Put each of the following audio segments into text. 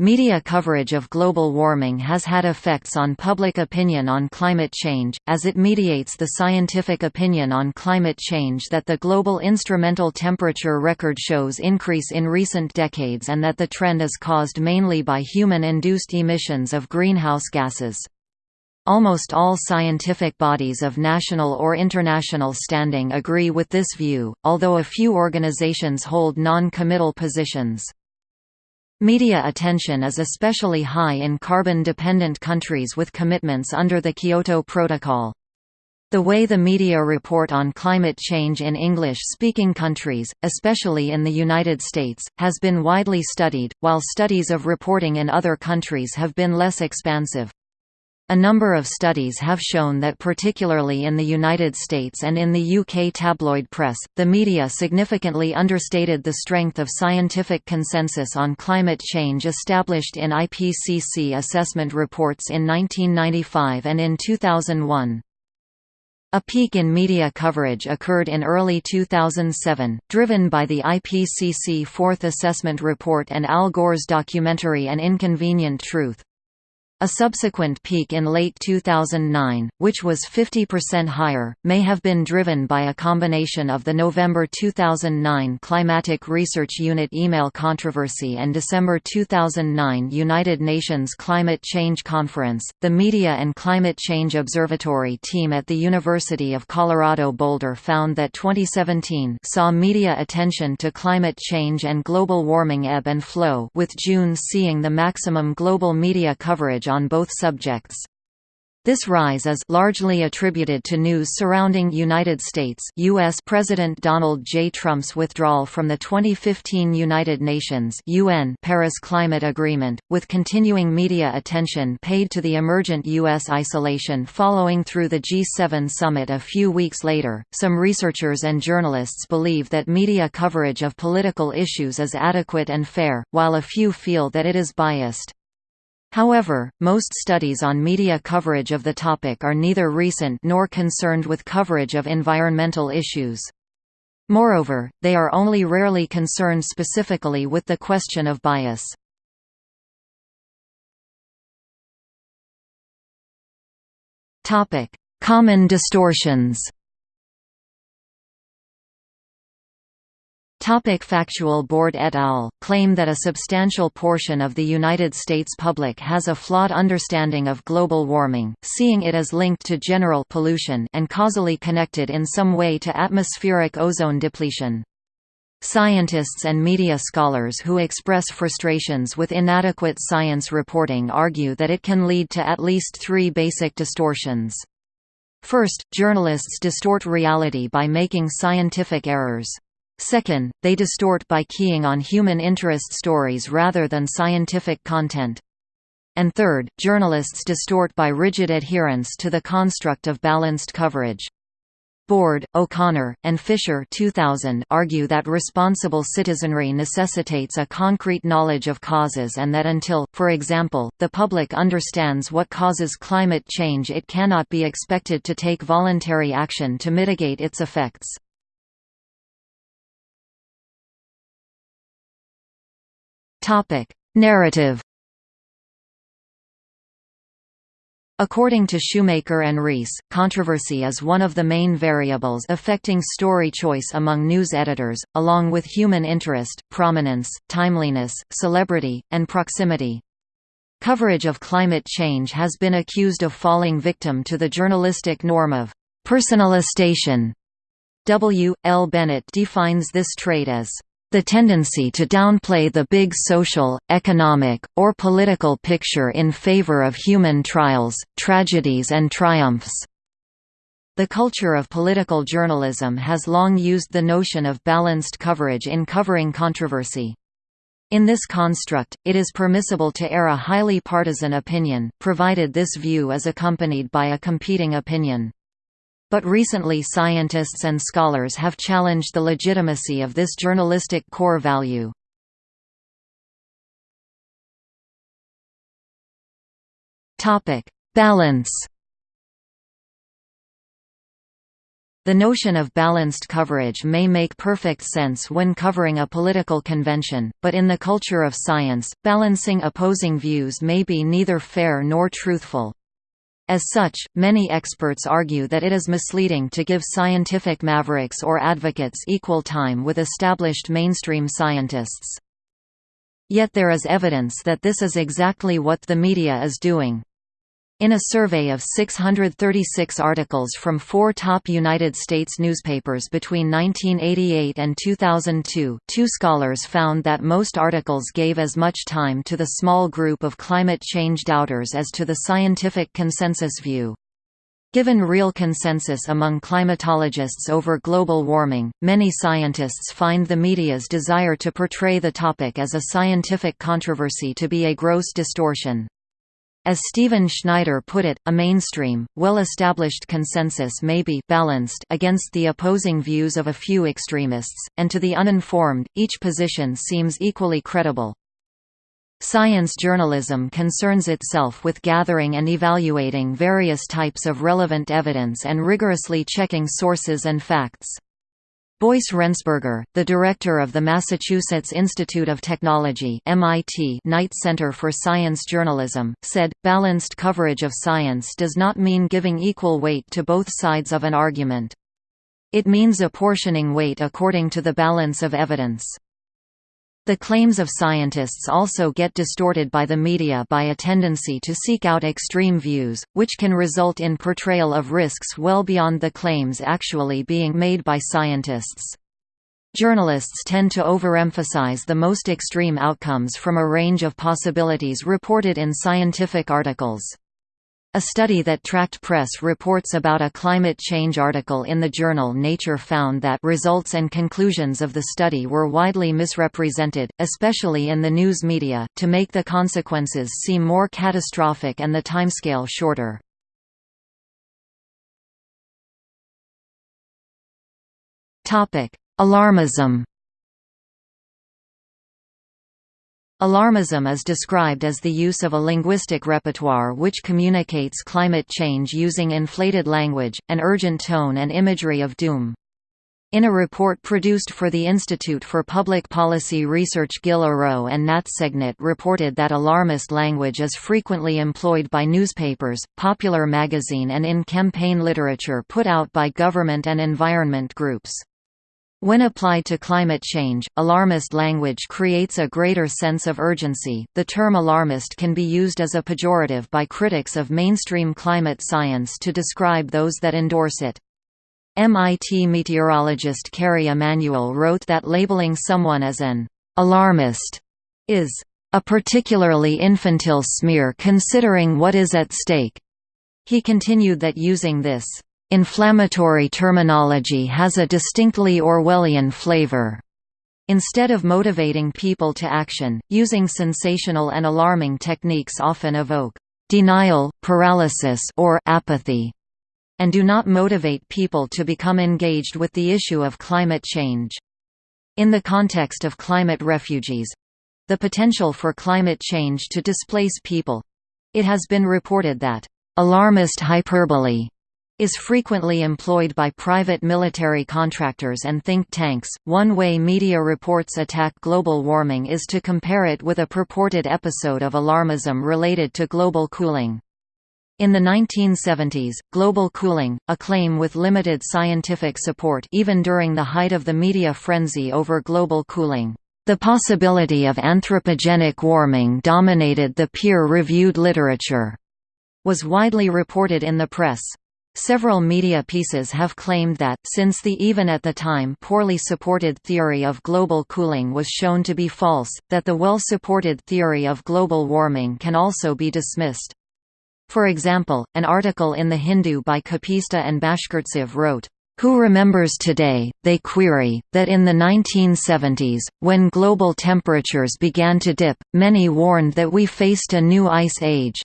Media coverage of global warming has had effects on public opinion on climate change, as it mediates the scientific opinion on climate change that the global instrumental temperature record shows increase in recent decades and that the trend is caused mainly by human-induced emissions of greenhouse gases. Almost all scientific bodies of national or international standing agree with this view, although a few organizations hold non-committal positions. Media attention is especially high in carbon-dependent countries with commitments under the Kyoto Protocol. The way the media report on climate change in English-speaking countries, especially in the United States, has been widely studied, while studies of reporting in other countries have been less expansive. A number of studies have shown that particularly in the United States and in the UK tabloid press, the media significantly understated the strength of scientific consensus on climate change established in IPCC assessment reports in 1995 and in 2001. A peak in media coverage occurred in early 2007, driven by the IPCC Fourth Assessment Report and Al Gore's documentary An Inconvenient Truth. A subsequent peak in late 2009, which was 50% higher, may have been driven by a combination of the November 2009 Climatic Research Unit email controversy and December 2009 United Nations Climate Change Conference. The Media and Climate Change Observatory team at the University of Colorado Boulder found that 2017 saw media attention to climate change and global warming ebb and flow, with June seeing the maximum global media coverage on both subjects. This rise is largely attributed to news surrounding United States US President Donald J. Trump's withdrawal from the 2015 United Nations UN Paris Climate Agreement, with continuing media attention paid to the emergent US isolation following through the G7 summit a few weeks later. Some researchers and journalists believe that media coverage of political issues is adequate and fair, while a few feel that it is biased. However, most studies on media coverage of the topic are neither recent nor concerned with coverage of environmental issues. Moreover, they are only rarely concerned specifically with the question of bias. Common distortions Topic Factual Bord et al. claim that a substantial portion of the United States public has a flawed understanding of global warming, seeing it as linked to general pollution and causally connected in some way to atmospheric ozone depletion. Scientists and media scholars who express frustrations with inadequate science reporting argue that it can lead to at least three basic distortions. First, journalists distort reality by making scientific errors. Second, they distort by keying on human interest stories rather than scientific content. And third, journalists distort by rigid adherence to the construct of balanced coverage. Bord, O'Connor, and Fisher 2000 argue that responsible citizenry necessitates a concrete knowledge of causes and that until, for example, the public understands what causes climate change it cannot be expected to take voluntary action to mitigate its effects. Topic: Narrative. According to Shoemaker and Reese, controversy is one of the main variables affecting story choice among news editors, along with human interest, prominence, timeliness, celebrity, and proximity. Coverage of climate change has been accused of falling victim to the journalistic norm of personalization. W. L. Bennett defines this trait as the tendency to downplay the big social, economic, or political picture in favor of human trials, tragedies and triumphs. The culture of political journalism has long used the notion of balanced coverage in covering controversy. In this construct, it is permissible to air a highly partisan opinion, provided this view is accompanied by a competing opinion. But recently scientists and scholars have challenged the legitimacy of this journalistic core value. Balance The notion of balanced coverage may make perfect sense when covering a political convention, but in the culture of science, balancing opposing views may be neither fair nor truthful. As such, many experts argue that it is misleading to give scientific mavericks or advocates equal time with established mainstream scientists. Yet there is evidence that this is exactly what the media is doing. In a survey of 636 articles from four top United States newspapers between 1988 and 2002, two scholars found that most articles gave as much time to the small group of climate change doubters as to the scientific consensus view. Given real consensus among climatologists over global warming, many scientists find the media's desire to portray the topic as a scientific controversy to be a gross distortion. As Stephen Schneider put it, a mainstream, well-established consensus may be balanced against the opposing views of a few extremists, and to the uninformed, each position seems equally credible. Science journalism concerns itself with gathering and evaluating various types of relevant evidence and rigorously checking sources and facts. Boyce Rensberger, the director of the Massachusetts Institute of Technology MIT Knight Center for Science Journalism, said, balanced coverage of science does not mean giving equal weight to both sides of an argument. It means apportioning weight according to the balance of evidence. The claims of scientists also get distorted by the media by a tendency to seek out extreme views, which can result in portrayal of risks well beyond the claims actually being made by scientists. Journalists tend to overemphasize the most extreme outcomes from a range of possibilities reported in scientific articles. A study that tracked press reports about a climate change article in the journal Nature found that results and conclusions of the study were widely misrepresented, especially in the news media, to make the consequences seem more catastrophic and the timescale shorter. Alarmism Alarmism is described as the use of a linguistic repertoire which communicates climate change using inflated language, an urgent tone and imagery of doom. In a report produced for the Institute for Public Policy Research Gil Arrow and Nat Segnit reported that alarmist language is frequently employed by newspapers, popular magazine and in campaign literature put out by government and environment groups. When applied to climate change, alarmist language creates a greater sense of urgency. The term alarmist can be used as a pejorative by critics of mainstream climate science to describe those that endorse it. MIT meteorologist Kerry Emanuel wrote that labeling someone as an alarmist is a particularly infantile smear considering what is at stake. He continued that using this Inflammatory terminology has a distinctly Orwellian flavor. Instead of motivating people to action, using sensational and alarming techniques often evoke denial, paralysis or apathy, and do not motivate people to become engaged with the issue of climate change. In the context of climate refugees—the potential for climate change to displace people—it has been reported that alarmist hyperbole is frequently employed by private military contractors and think tanks. One way media reports attack global warming is to compare it with a purported episode of alarmism related to global cooling. In the 1970s, global cooling, a claim with limited scientific support even during the height of the media frenzy over global cooling. The possibility of anthropogenic warming dominated the peer-reviewed literature was widely reported in the press. Several media pieces have claimed that, since the even at the time poorly supported theory of global cooling was shown to be false, that the well-supported theory of global warming can also be dismissed. For example, an article in The Hindu by Kapitsa and Bashkirtsev wrote, who remembers today, they query, that in the 1970s, when global temperatures began to dip, many warned that we faced a new ice age.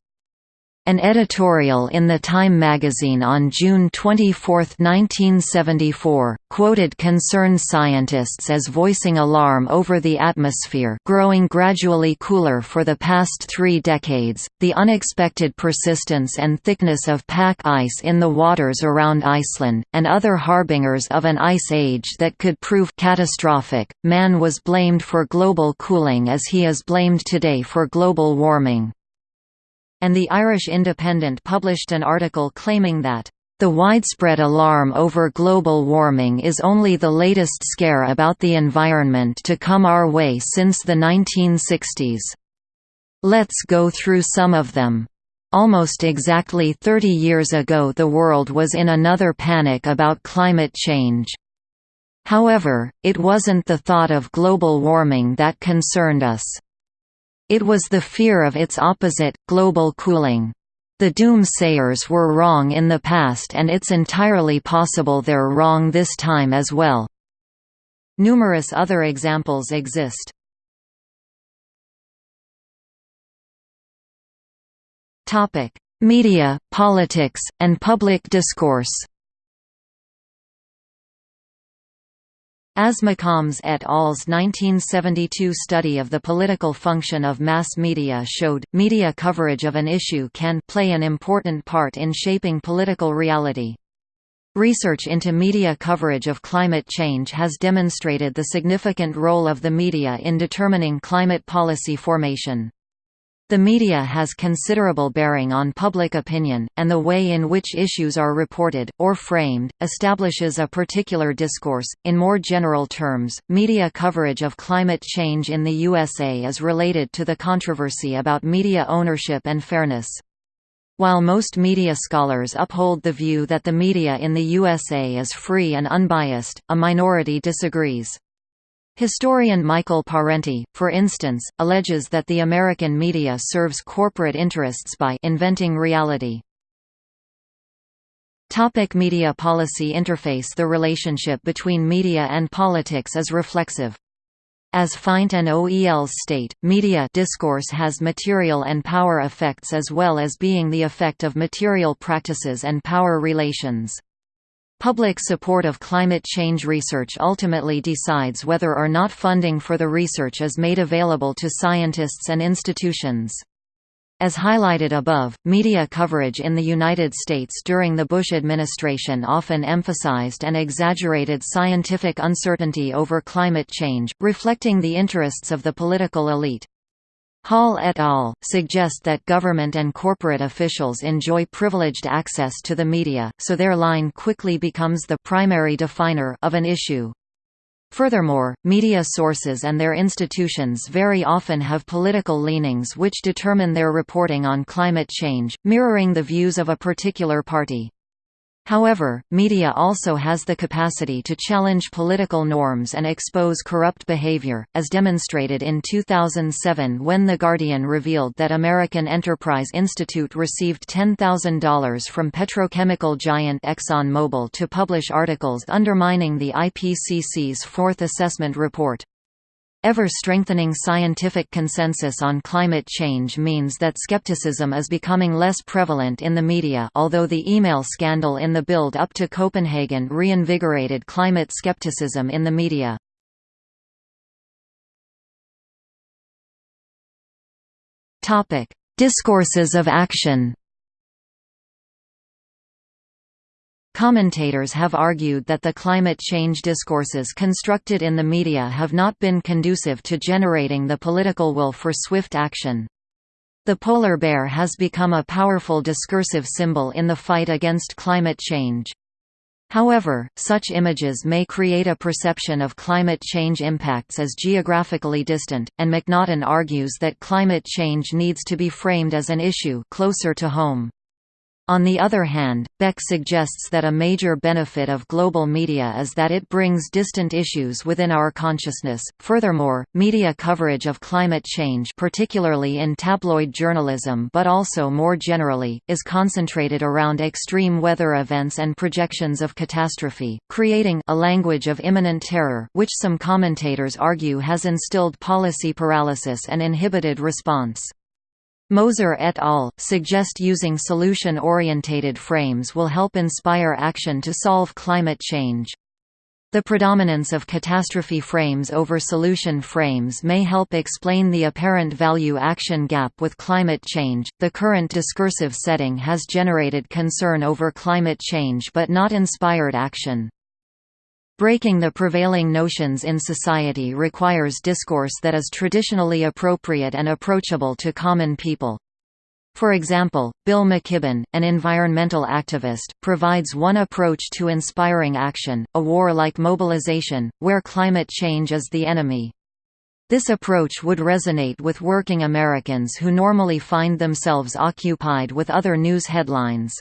An editorial in the Time magazine on June 24, 1974, quoted concerned scientists as voicing alarm over the atmosphere growing gradually cooler for the past three decades, the unexpected persistence and thickness of pack ice in the waters around Iceland, and other harbingers of an ice age that could prove catastrophic. Man was blamed for global cooling as he is blamed today for global warming and the Irish Independent published an article claiming that the widespread alarm over global warming is only the latest scare about the environment to come our way since the 1960s. Let's go through some of them. Almost exactly 30 years ago the world was in another panic about climate change. However, it wasn't the thought of global warming that concerned us. It was the fear of its opposite, global cooling. The doomsayers were wrong in the past and it's entirely possible they're wrong this time as well. Numerous other examples exist. Media, politics, and public discourse As McCombs et al.'s 1972 study of the political function of mass media showed, media coverage of an issue can play an important part in shaping political reality. Research into media coverage of climate change has demonstrated the significant role of the media in determining climate policy formation. The media has considerable bearing on public opinion, and the way in which issues are reported, or framed, establishes a particular discourse. In more general terms, media coverage of climate change in the USA is related to the controversy about media ownership and fairness. While most media scholars uphold the view that the media in the USA is free and unbiased, a minority disagrees. Historian Michael Parenti, for instance, alleges that the American media serves corporate interests by inventing reality. Topic media policy interface The relationship between media and politics is reflexive. As Feindt and OELs state, media discourse has material and power effects as well as being the effect of material practices and power relations. Public support of climate change research ultimately decides whether or not funding for the research is made available to scientists and institutions. As highlighted above, media coverage in the United States during the Bush administration often emphasized and exaggerated scientific uncertainty over climate change, reflecting the interests of the political elite. Hall et al. suggest that government and corporate officials enjoy privileged access to the media, so their line quickly becomes the primary definer of an issue. Furthermore, media sources and their institutions very often have political leanings which determine their reporting on climate change, mirroring the views of a particular party. However, media also has the capacity to challenge political norms and expose corrupt behavior, as demonstrated in 2007 when The Guardian revealed that American Enterprise Institute received $10,000 from petrochemical giant ExxonMobil to publish articles undermining the IPCC's fourth assessment report. Ever-strengthening scientific consensus on climate change means that skepticism is becoming less prevalent in the media although the email scandal in the build-up to Copenhagen reinvigorated climate skepticism in the media. Discourses of action Commentators have argued that the climate change discourses constructed in the media have not been conducive to generating the political will for swift action. The polar bear has become a powerful discursive symbol in the fight against climate change. However, such images may create a perception of climate change impacts as geographically distant, and McNaughton argues that climate change needs to be framed as an issue closer to home. On the other hand, Beck suggests that a major benefit of global media is that it brings distant issues within our consciousness. Furthermore, media coverage of climate change, particularly in tabloid journalism but also more generally, is concentrated around extreme weather events and projections of catastrophe, creating a language of imminent terror, which some commentators argue has instilled policy paralysis and inhibited response. Moser et al. suggest using solution-orientated frames will help inspire action to solve climate change. The predominance of catastrophe frames over solution frames may help explain the apparent value-action gap with climate change. The current discursive setting has generated concern over climate change but not inspired action. Breaking the prevailing notions in society requires discourse that is traditionally appropriate and approachable to common people. For example, Bill McKibben, an environmental activist, provides one approach to inspiring action, a war-like mobilization, where climate change is the enemy. This approach would resonate with working Americans who normally find themselves occupied with other news headlines.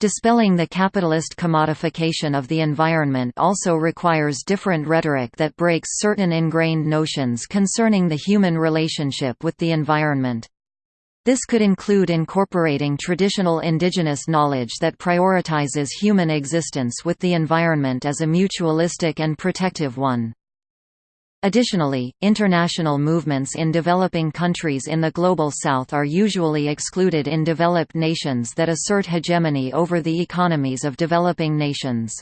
Dispelling the capitalist commodification of the environment also requires different rhetoric that breaks certain ingrained notions concerning the human relationship with the environment. This could include incorporating traditional indigenous knowledge that prioritizes human existence with the environment as a mutualistic and protective one. Additionally, international movements in developing countries in the Global South are usually excluded in developed nations that assert hegemony over the economies of developing nations.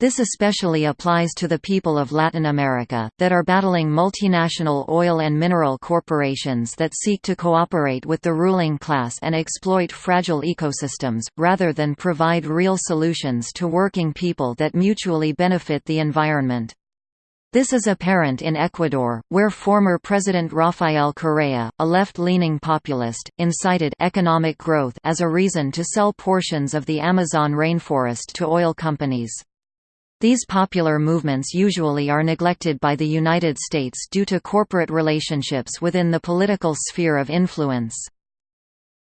This especially applies to the people of Latin America, that are battling multinational oil and mineral corporations that seek to cooperate with the ruling class and exploit fragile ecosystems, rather than provide real solutions to working people that mutually benefit the environment. This is apparent in Ecuador, where former President Rafael Correa, a left-leaning populist, incited economic growth as a reason to sell portions of the Amazon rainforest to oil companies. These popular movements usually are neglected by the United States due to corporate relationships within the political sphere of influence.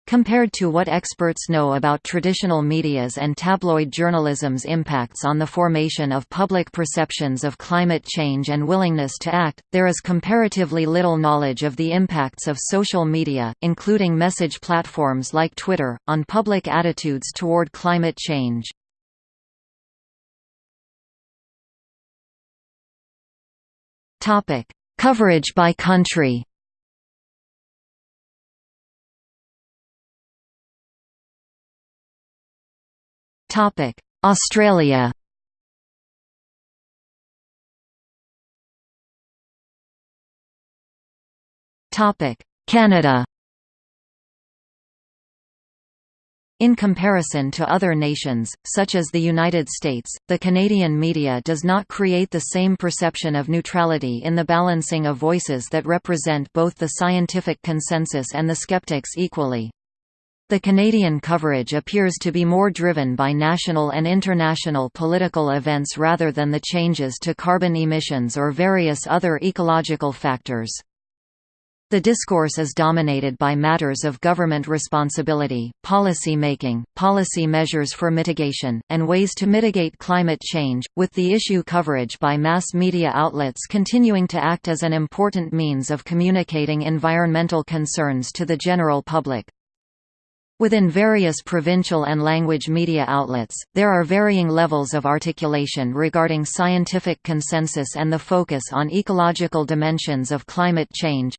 Compared to what experts know about traditional media's and tabloid journalism's impacts on the formation of public perceptions of climate change and willingness to act, there is comparatively little knowledge of the impacts of social media, including message platforms like Twitter, on public attitudes toward climate change. Coverage by country. Australia. Canada. In comparison to other nations, such as the United States, the Canadian media does not create the same perception of neutrality in the balancing of voices that represent both the scientific consensus and the skeptics equally. The Canadian coverage appears to be more driven by national and international political events rather than the changes to carbon emissions or various other ecological factors. The discourse is dominated by matters of government responsibility, policy making, policy measures for mitigation, and ways to mitigate climate change, with the issue coverage by mass media outlets continuing to act as an important means of communicating environmental concerns to the general public. Within various provincial and language media outlets, there are varying levels of articulation regarding scientific consensus and the focus on ecological dimensions of climate change.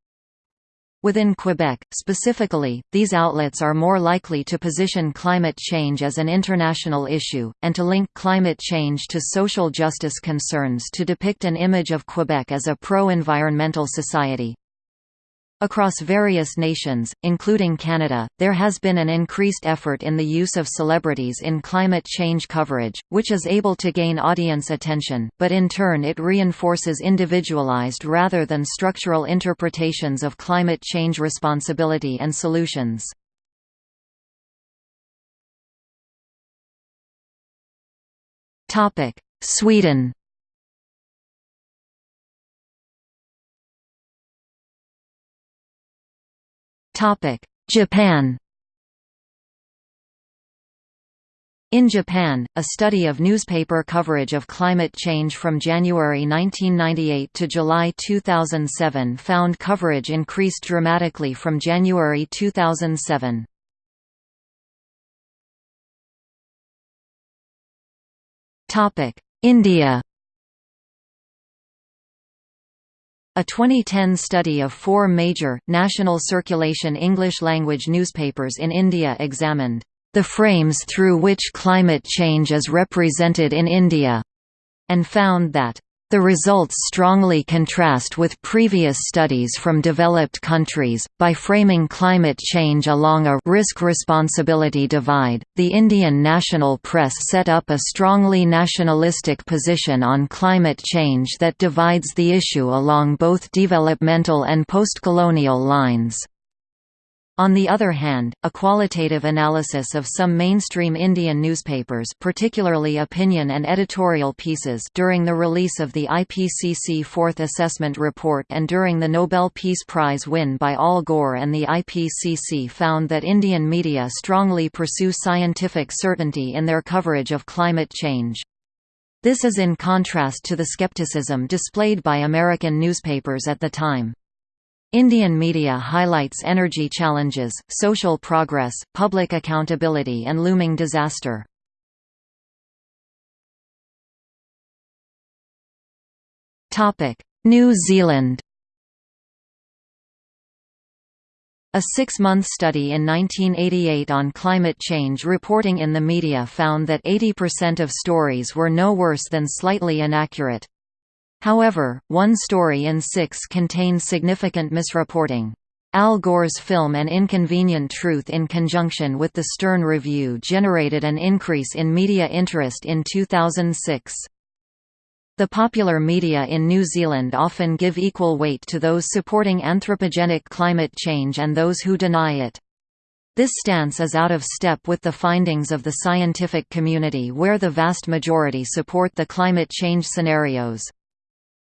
Within Quebec, specifically, these outlets are more likely to position climate change as an international issue, and to link climate change to social justice concerns to depict an image of Quebec as a pro-environmental society. Across various nations, including Canada, there has been an increased effort in the use of celebrities in climate change coverage, which is able to gain audience attention, but in turn it reinforces individualized rather than structural interpretations of climate change responsibility and solutions. Sweden Japan In Japan, a study of newspaper coverage of climate change from January 1998 to July 2007 found coverage increased dramatically from January 2007. India A 2010 study of four major, national circulation English-language newspapers in India examined the frames through which climate change is represented in India, and found that the results strongly contrast with previous studies from developed countries. By framing climate change along a risk responsibility divide, the Indian national press set up a strongly nationalistic position on climate change that divides the issue along both developmental and postcolonial lines. On the other hand, a qualitative analysis of some mainstream Indian newspapers particularly opinion and editorial pieces during the release of the IPCC Fourth Assessment Report and during the Nobel Peace Prize win by Al Gore and the IPCC found that Indian media strongly pursue scientific certainty in their coverage of climate change. This is in contrast to the skepticism displayed by American newspapers at the time. Indian media highlights energy challenges, social progress, public accountability and looming disaster. New Zealand A six-month study in 1988 on climate change reporting in the media found that 80% of stories were no worse than slightly inaccurate. However, one story in six contains significant misreporting. Al Gore's film An Inconvenient Truth in conjunction with the Stern Review generated an increase in media interest in 2006. The popular media in New Zealand often give equal weight to those supporting anthropogenic climate change and those who deny it. This stance is out of step with the findings of the scientific community where the vast majority support the climate change scenarios.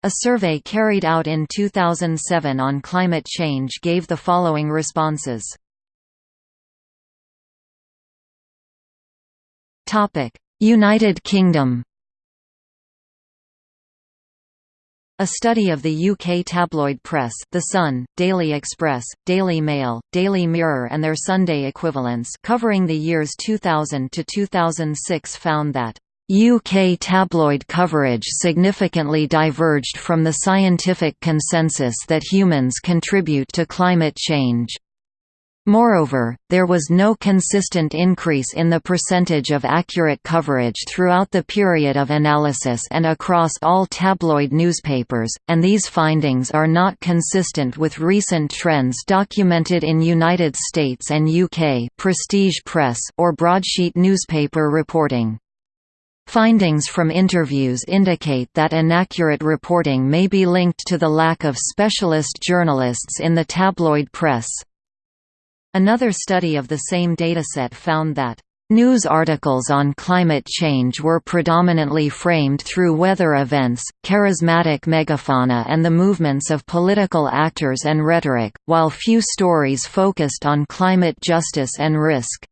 A survey carried out in 2007 on climate change gave the following responses. United Kingdom A study of the UK tabloid press The Sun, Daily Express, Daily Mail, Daily Mirror and their Sunday equivalents covering the years 2000 to 2006 found that UK tabloid coverage significantly diverged from the scientific consensus that humans contribute to climate change. Moreover, there was no consistent increase in the percentage of accurate coverage throughout the period of analysis and across all tabloid newspapers, and these findings are not consistent with recent trends documented in United States and UK prestige press or broadsheet newspaper reporting. Findings from interviews indicate that inaccurate reporting may be linked to the lack of specialist journalists in the tabloid press. Another study of the same dataset found that News articles on climate change were predominantly framed through weather events, charismatic megafauna and the movements of political actors and rhetoric, while few stories focused on climate justice and risk.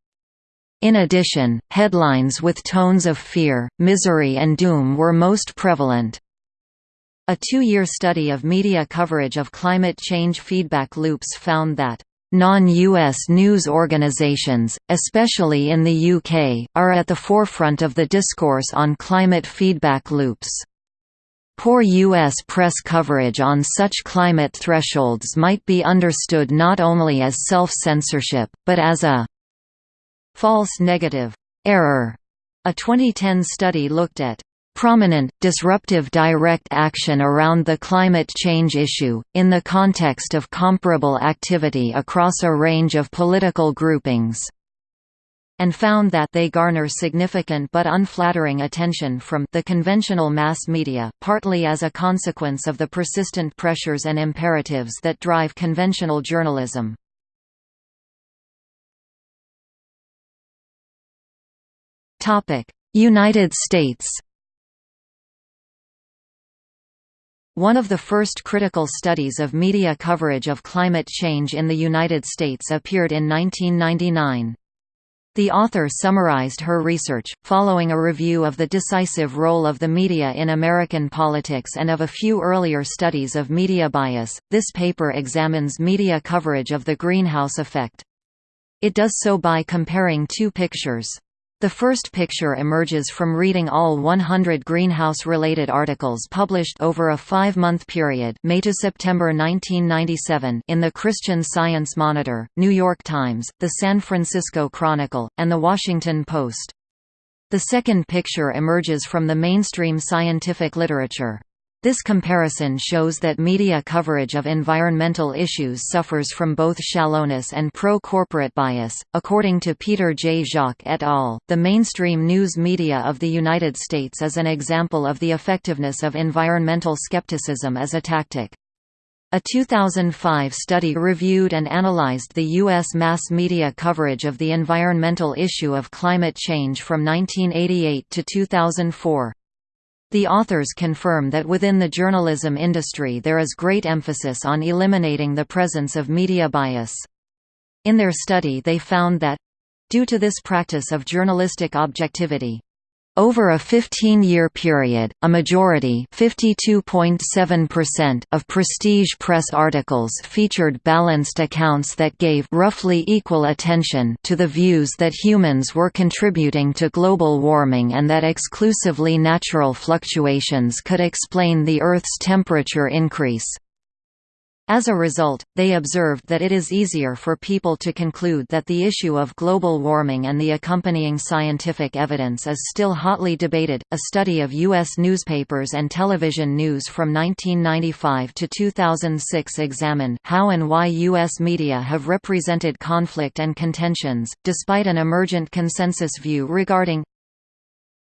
In addition, headlines with tones of fear, misery and doom were most prevalent. A two-year study of media coverage of climate change feedback loops found that Non-US news organizations, especially in the UK, are at the forefront of the discourse on climate feedback loops. Poor U.S. press coverage on such climate thresholds might be understood not only as self-censorship, but as a false negative error. A 2010 study looked at prominent, disruptive direct action around the climate change issue, in the context of comparable activity across a range of political groupings and found that they garner significant but unflattering attention from the conventional mass media, partly as a consequence of the persistent pressures and imperatives that drive conventional journalism. United States One of the first critical studies of media coverage of climate change in the United States appeared in 1999. The author summarized her research, following a review of the decisive role of the media in American politics and of a few earlier studies of media bias. This paper examines media coverage of the greenhouse effect. It does so by comparing two pictures. The first picture emerges from reading all 100 greenhouse-related articles published over a five-month period May to September 1997 in the Christian Science Monitor, New York Times, the San Francisco Chronicle, and the Washington Post. The second picture emerges from the mainstream scientific literature. This comparison shows that media coverage of environmental issues suffers from both shallowness and pro-corporate bias. According to Peter J. Jacques et al., the mainstream news media of the United States is an example of the effectiveness of environmental skepticism as a tactic. A 2005 study reviewed and analyzed the U.S. mass media coverage of the environmental issue of climate change from 1988 to 2004. The authors confirm that within the journalism industry there is great emphasis on eliminating the presence of media bias. In their study they found that due to this practice of journalistic objectivity, over a 15-year period, a majority of prestige press articles featured balanced accounts that gave roughly equal attention to the views that humans were contributing to global warming and that exclusively natural fluctuations could explain the Earth's temperature increase. As a result, they observed that it is easier for people to conclude that the issue of global warming and the accompanying scientific evidence is still hotly debated. A study of U.S. newspapers and television news from 1995 to 2006 examined how and why U.S. media have represented conflict and contentions, despite an emergent consensus view regarding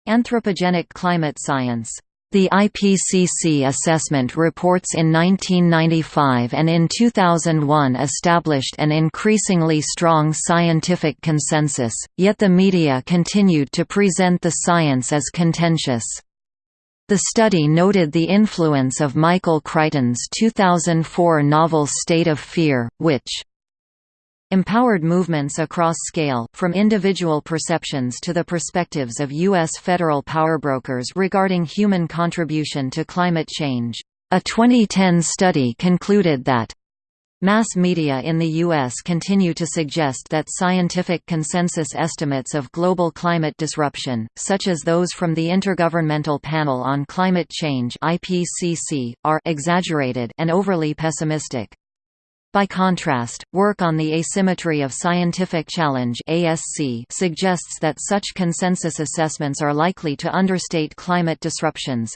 anthropogenic climate science. The IPCC assessment reports in 1995 and in 2001 established an increasingly strong scientific consensus, yet the media continued to present the science as contentious. The study noted the influence of Michael Crichton's 2004 novel State of Fear, which Empowered movements across scale, from individual perceptions to the perspectives of U.S. federal powerbrokers regarding human contribution to climate change. A 2010 study concluded that Mass media in the U.S. continue to suggest that scientific consensus estimates of global climate disruption, such as those from the Intergovernmental Panel on Climate Change are exaggerated and overly pessimistic. By contrast, work on the asymmetry of scientific challenge (ASC) suggests that such consensus assessments are likely to understate climate disruptions.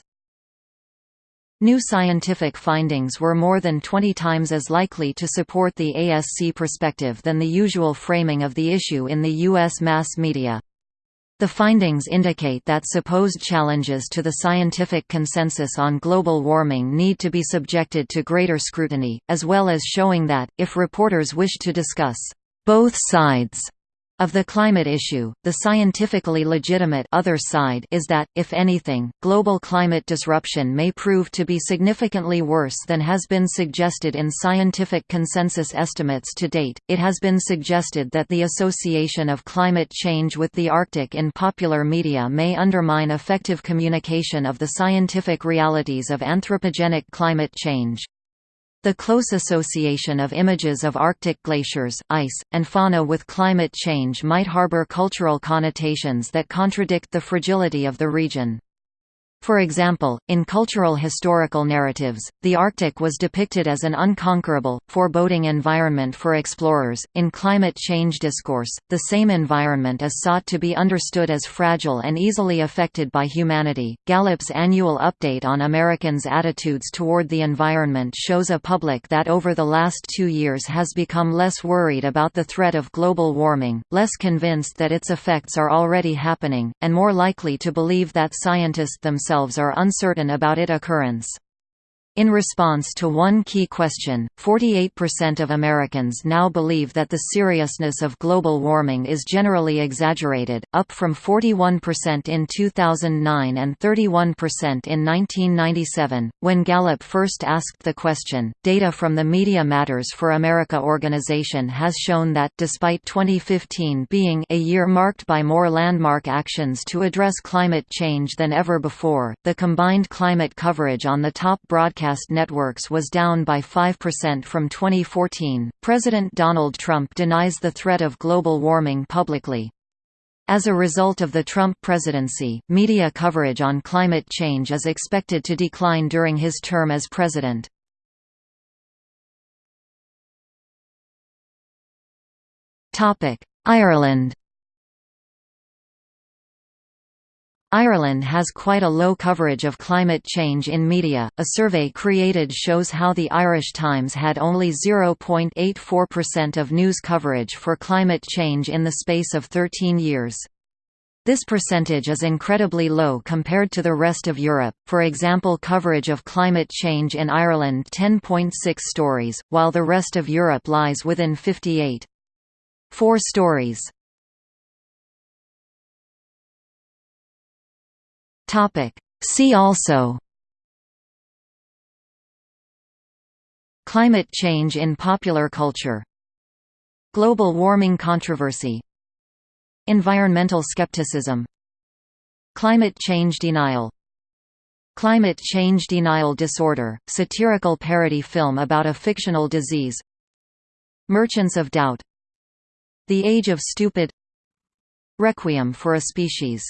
New scientific findings were more than 20 times as likely to support the ASC perspective than the usual framing of the issue in the U.S. mass media. The findings indicate that supposed challenges to the scientific consensus on global warming need to be subjected to greater scrutiny, as well as showing that, if reporters wish to discuss both sides of the climate issue, the scientifically legitimate other side is that, if anything, global climate disruption may prove to be significantly worse than has been suggested in scientific consensus estimates to date. It has been suggested that the association of climate change with the Arctic in popular media may undermine effective communication of the scientific realities of anthropogenic climate change. The close association of images of Arctic glaciers, ice, and fauna with climate change might harbor cultural connotations that contradict the fragility of the region. For example, in cultural historical narratives, the Arctic was depicted as an unconquerable, foreboding environment for explorers. In climate change discourse, the same environment is sought to be understood as fragile and easily affected by humanity. Gallup's annual update on Americans' attitudes toward the environment shows a public that over the last two years has become less worried about the threat of global warming, less convinced that its effects are already happening, and more likely to believe that scientists themselves themselves are uncertain about its occurrence. In response to one key question, 48% of Americans now believe that the seriousness of global warming is generally exaggerated, up from 41% in 2009 and 31% in 1997. When Gallup first asked the question, data from the Media Matters for America organization has shown that, despite 2015 being a year marked by more landmark actions to address climate change than ever before, the combined climate coverage on the top broadcast broadcast networks was down by 5% from 2014. President Donald Trump denies the threat of global warming publicly. As a result of the Trump presidency, media coverage on climate change is expected to decline during his term as president. Ireland Ireland has quite a low coverage of climate change in media. A survey created shows how the Irish Times had only 0.84% of news coverage for climate change in the space of 13 years. This percentage is incredibly low compared to the rest of Europe, for example coverage of climate change in Ireland 10.6 stories, while the rest of Europe lies within 58. 4 stories. Topic. See also. Climate change in popular culture. Global warming controversy. Environmental skepticism. Climate change denial. Climate change denial disorder, satirical parody film about a fictional disease. Merchants of Doubt. The Age of Stupid. Requiem for a Species